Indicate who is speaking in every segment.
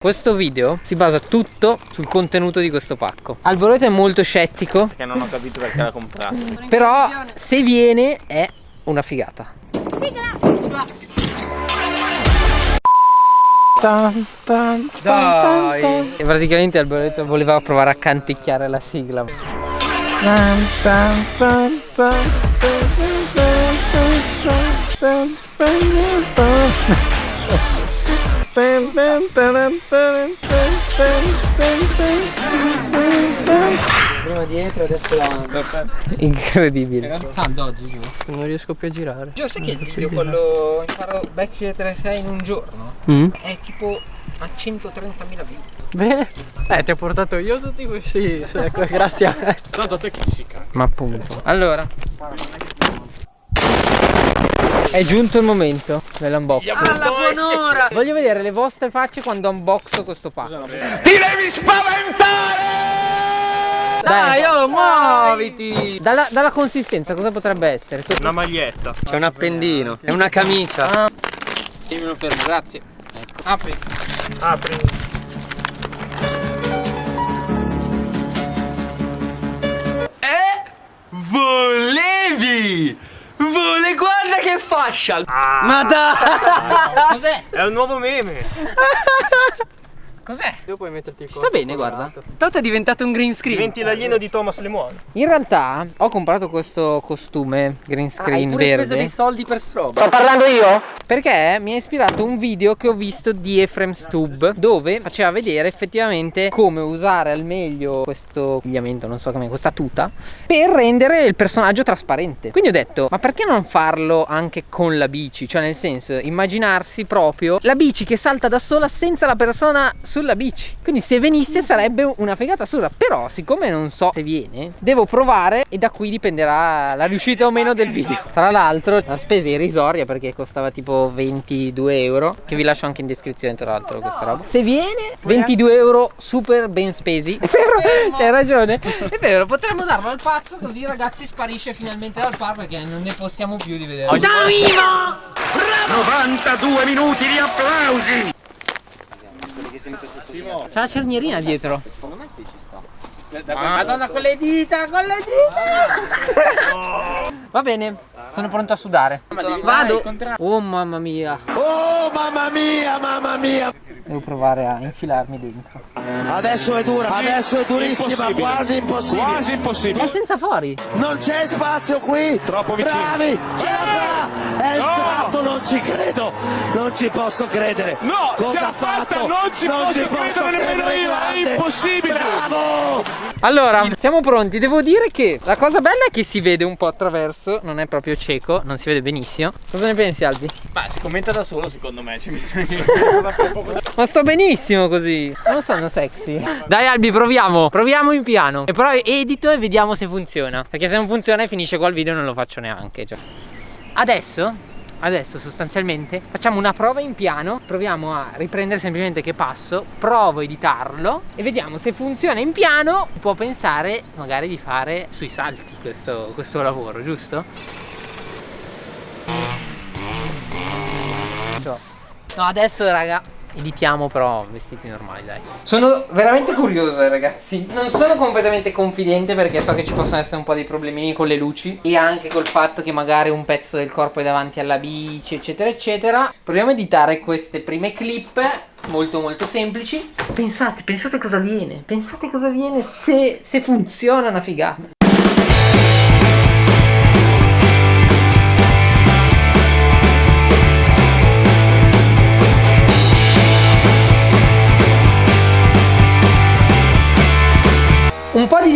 Speaker 1: Questo video si basa tutto sul contenuto di questo pacco. Alboreto è molto scettico.
Speaker 2: Perché non ho capito perché l'ha comprato.
Speaker 1: Però se viene è una figata.
Speaker 2: Dai
Speaker 1: E praticamente Alboreto voleva provare a canticchiare la sigla
Speaker 3: Prima dietro, adesso davanti.
Speaker 1: Incredibile
Speaker 3: Tanto oggi giù.
Speaker 1: Non riesco più a girare
Speaker 3: Io sai che il video quello imparo Backstreet 36 in un giorno
Speaker 1: Mm?
Speaker 3: è tipo a 130.000 view.
Speaker 1: Bene
Speaker 4: Eh, ti ho portato io tutti questi. Ecco, grazie a me.
Speaker 2: Tanto a te che si caga
Speaker 1: Ma appunto Allora È giunto il momento dell'unboxing
Speaker 3: Alla buon'ora!
Speaker 1: Voglio vedere le vostre facce quando unboxo questo pacco
Speaker 3: Dai, oh, muoviti!
Speaker 1: dalla, dalla consistenza cosa potrebbe essere?
Speaker 2: Una maglietta
Speaker 4: C'è un appendino. È una camicia.
Speaker 3: Io me lo fermo, grazie. Ecco. Apri.
Speaker 2: Apri
Speaker 4: fascia!
Speaker 2: ah,
Speaker 4: Ma dai!
Speaker 3: Cos'è?
Speaker 2: È un nuovo meme
Speaker 3: Cos'è?
Speaker 4: Tu puoi metterti il
Speaker 3: Sta bene, guarda.
Speaker 4: Tanto è diventato un green screen.
Speaker 2: Diventi l'alieno di Thomas Lemon
Speaker 1: In realtà ho comprato questo costume green
Speaker 3: Hai
Speaker 1: screen
Speaker 3: pure speso
Speaker 1: verde
Speaker 3: dei soldi per stroba.
Speaker 1: parlando io? Perché mi ha ispirato un video che ho visto di Efrem Stub Dove faceva vedere effettivamente come usare al meglio questo abbigliamento, non so come, questa tuta Per rendere il personaggio trasparente Quindi ho detto, ma perché non farlo anche con la bici? Cioè nel senso, immaginarsi proprio la bici che salta da sola senza la persona sulla bici. Quindi se venisse sarebbe una figata assurda. Però siccome non so se viene, devo provare e da qui dipenderà la riuscita o meno del video. Tra l'altro la spesa irrisoria perché costava tipo 22 euro Che vi lascio anche in descrizione tra l'altro questa roba. Se viene 22 euro super ben spesi. C'hai ragione.
Speaker 3: È vero, potremmo darlo al pazzo così ragazzi sparisce finalmente dal par perché non ne possiamo più di vedere.
Speaker 5: 92 minuti di applausi!
Speaker 1: C'ha la cernierina dietro
Speaker 3: Madonna con le dita, con le dita!
Speaker 1: Va bene, sono pronto a sudare Vado Oh mamma mia
Speaker 5: Oh mamma mia, mamma mia!
Speaker 1: Devo provare a infilarmi dentro
Speaker 5: Adesso è dura, adesso è durissima, quasi impossibile. Quasi impossibile.
Speaker 1: È senza fori
Speaker 5: Non c'è spazio qui! Troppo vicino! Bravi! Ce la fa! È entrato, non ci credo! Non ci posso credere! No! Cosa ha fatto? Non ci posso, credere nemmeno io! È impossibile! Bravo!
Speaker 1: Allora, siamo pronti. Devo dire che la cosa bella è che si vede un po' attraverso, non è proprio cieco, non si vede benissimo. Cosa ne pensi, Albi?
Speaker 2: Ma si commenta da solo secondo me ci
Speaker 1: Ma sto benissimo così. Non sono sexy. Dai, Albi, proviamo. Proviamo in piano. E però edito e vediamo se funziona. Perché se non funziona finisce qua il video e non lo faccio neanche. Cioè. Adesso Adesso sostanzialmente facciamo una prova in piano Proviamo a riprendere semplicemente che passo Provo a editarlo E vediamo se funziona in piano Può pensare magari di fare sui salti questo, questo lavoro, giusto? No adesso raga Editiamo però vestiti normali dai. Sono veramente curioso ragazzi. Non sono completamente confidente perché so che ci possono essere un po' dei problemini con le luci E anche col fatto che magari un pezzo del corpo è davanti alla bici eccetera eccetera. Proviamo a editare queste prime clip Molto molto semplici. Pensate, pensate cosa viene. Pensate cosa viene se, se funziona una figata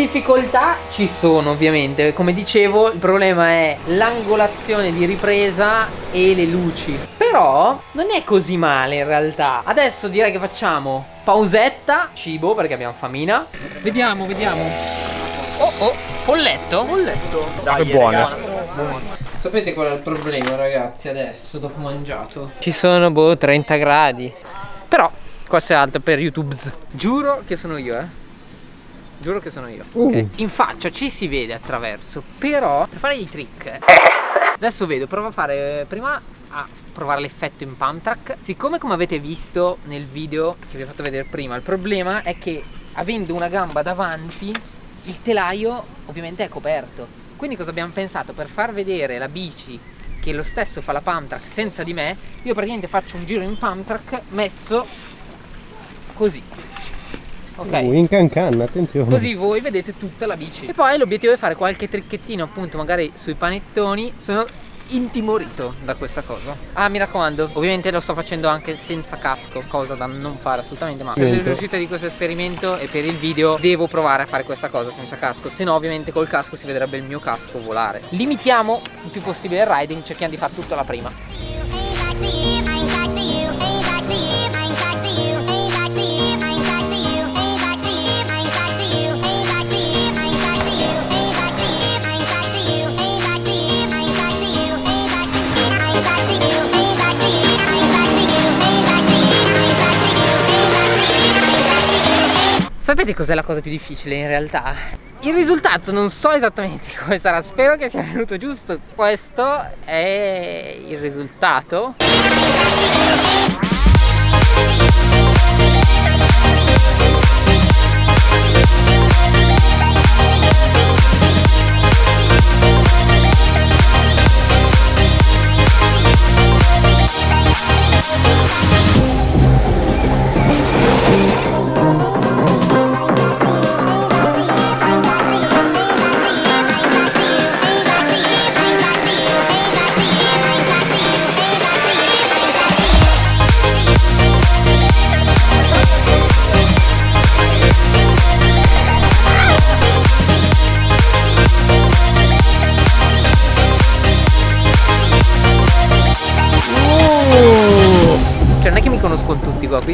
Speaker 1: difficoltà ci sono ovviamente, come dicevo il problema è l'angolazione di ripresa e le luci. Però non è così male in realtà. Adesso direi che facciamo pausetta, cibo perché abbiamo famina.
Speaker 3: Vediamo, vediamo.
Speaker 1: Oh oh, polletto?
Speaker 4: Polletto.
Speaker 2: Dai, è buono.
Speaker 1: Sapete qual è il problema ragazzi adesso dopo mangiato? Ci sono boh 30 gradi. Però questo è altro per YouTube Giuro che sono io eh Giuro che sono io. Ok. In faccia ci si vede attraverso Però per fare i trick. Adesso vedo, provo a fare prima a provare l'effetto in pump track siccome come avete visto nel video che vi ho fatto vedere prima il problema è che avendo una gamba davanti il telaio ovviamente è coperto. Quindi cosa abbiamo pensato? Per far vedere la bici che lo stesso fa la pump track senza di me io praticamente faccio un giro in pump track messo così ok.
Speaker 6: Uh, in cancan, attenzione.
Speaker 1: Così voi vedete tutta la bici. E poi l'obiettivo è fare qualche tricchettino appunto magari sui panettoni. Sono intimorito da questa cosa. Ah mi raccomando ovviamente lo sto facendo anche senza casco Cosa da non fare assolutamente ma per
Speaker 6: Niente.
Speaker 1: riuscita di questo esperimento e per il video Devo provare a fare questa cosa senza casco. Se no ovviamente col casco si vedrebbe il mio casco volare. Limitiamo il più possibile il riding Cerchiamo di fare tutto alla prima Sapete cos'è la cosa più difficile in realtà? Il risultato non so esattamente come sarà, spero che sia venuto giusto. Questo è il risultato.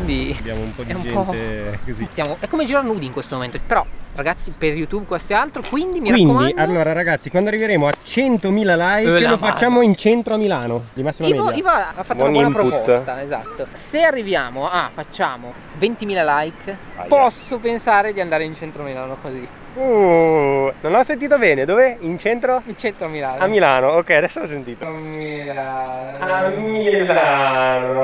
Speaker 1: Quindi
Speaker 6: Abbiamo un po' di
Speaker 1: È un po'-
Speaker 6: gente così.
Speaker 1: stiamo... È come girare nudi in questo momento. Però ragazzi per YouTube questo è altro, quindi mi
Speaker 6: Quindi,
Speaker 1: raccomando...
Speaker 6: allora ragazzi, quando arriveremo a 100.000 like lo facciamo in centro a Milano, di massima
Speaker 1: Ivo,
Speaker 6: media.
Speaker 1: Ivo ha fatto
Speaker 2: Buon
Speaker 1: una buona
Speaker 2: input.
Speaker 1: proposta, esatto. Se arriviamo a, facciamo 20.000 like, posso pensare di andare in centro Milano così.
Speaker 2: Uh, non ho sentito bene, dove? In centro?
Speaker 1: In centro Milano.
Speaker 2: A Milano, ok, adesso ho sentito.
Speaker 1: A Milano.
Speaker 2: A Milano,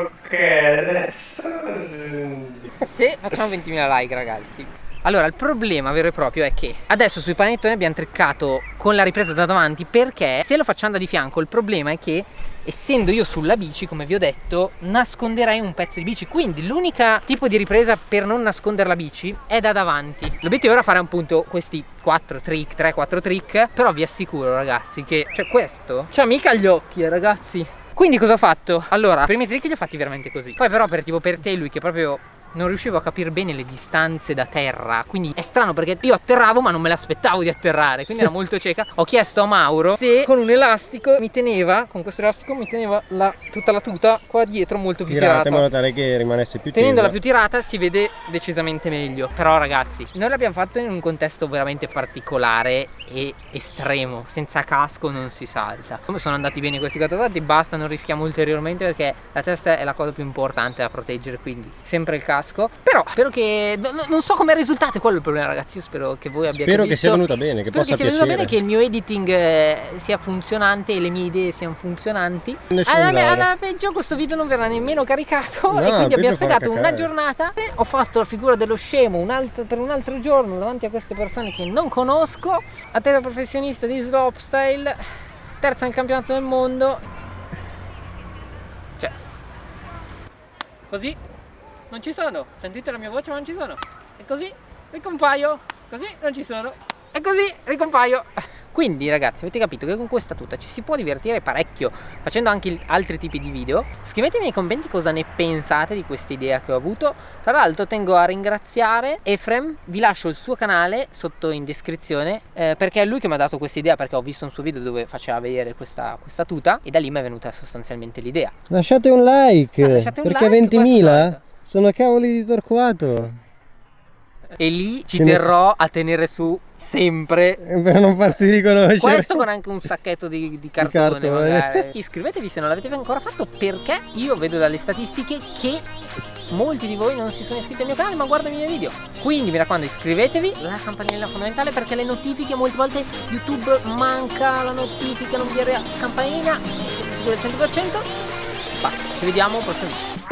Speaker 2: ok, adesso ho sentito.
Speaker 1: Se facciamo 20.000 like ragazzi Allora il problema vero e proprio è che Adesso sui panettoni abbiamo triccato con la ripresa da davanti Perché se lo facciamo da di fianco il problema è che Essendo io sulla bici come vi ho detto Nasconderei un pezzo di bici. Quindi l'unica tipo di ripresa per non nascondere la bici È da davanti. L'obiettivo era fare appunto questi 4 trick 3-4 trick Però vi assicuro ragazzi che Cioè questo C'ha mica gli occhi eh, ragazzi. Quindi cosa ho fatto? Allora, i primi trick li ho fatti veramente così. Poi però per tipo per te lui che proprio non riuscivo a capire bene le distanze da terra Quindi è strano perché io atterravo ma non me l'aspettavo di atterrare Quindi era molto cieca. Ho chiesto a Mauro se con un elastico mi teneva Con questo elastico mi teneva la- tutta la tuta qua dietro molto più
Speaker 6: Tirate in
Speaker 1: tirata
Speaker 6: modo tale che rimanesse più
Speaker 1: Tenendola
Speaker 6: tesa.
Speaker 1: più tirata si vede decisamente meglio. Però ragazzi, noi l'abbiamo fatto in un contesto veramente particolare e estremo. Senza casco non si salta. Come sono andati bene questi catastati basta, non rischiamo ulteriormente Perché la testa è la cosa più importante da proteggere Quindi sempre il casco Però spero che... no- no- non so come risultato, è quello il problema ragazzi Io spero che voi abbiate
Speaker 6: Spero che
Speaker 1: visto.
Speaker 6: sia venuta bene, che
Speaker 1: Spero
Speaker 6: possa
Speaker 1: che sia venuta
Speaker 6: piacere.
Speaker 1: bene, che il mio editing eh, sia funzionante e le mie idee siano funzionanti.
Speaker 6: Nessun
Speaker 1: alla, alla peggio questo video non verrà nemmeno caricato
Speaker 6: No,
Speaker 1: e quindi abbiamo
Speaker 6: farà
Speaker 1: sprecato una giornata. Ho fatto la figura dello scemo un altro- per un altro giorno davanti a queste persone che non conosco. Atleta professionista di slopestyle terza nel campionato del mondo. Cioè. Così non ci sono. Sentite la mia voce ma non ci sono. E così ricompaio. Così non ci sono. E così ricompaio. Quindi ragazzi avete capito che con questa tuta ci si può divertire parecchio facendo anche altri tipi di video. Scrivetemi nei commenti cosa ne pensate di questa idea che ho avuto. Tra l'altro tengo a ringraziare Efrem. Vi lascio il suo canale sotto in descrizione eh, perché è lui che mi ha dato questa idea perché ho visto un suo video dove faceva vedere questa, questa tuta e da lì mi è venuta sostanzialmente l'idea.
Speaker 6: Lasciate un like,
Speaker 1: Ah, lasciate un
Speaker 6: perché
Speaker 1: like, questo è
Speaker 6: 20.000
Speaker 1: altro.
Speaker 6: Sono cavoli di Torquato.
Speaker 1: e lì ci
Speaker 6: Ce ne
Speaker 1: terrò a tenere su sempre
Speaker 6: Eh, Per non farsi riconoscere.
Speaker 1: Questo con anche un sacchetto di, di cartone,
Speaker 6: cartone.
Speaker 1: magari. Iscrivetevi se non l'avete ancora fatto perché io vedo dalle statistiche che molti di voi non si sono iscritti al mio canale ma guardano i miei video. Quindi mi raccomando iscrivetevi, la campanella è fondamentale perché le notifiche molte volte YouTube manca la notifica, non vi arriva. Siete sicuri al 100%. Basta, ci vediamo prossimo video.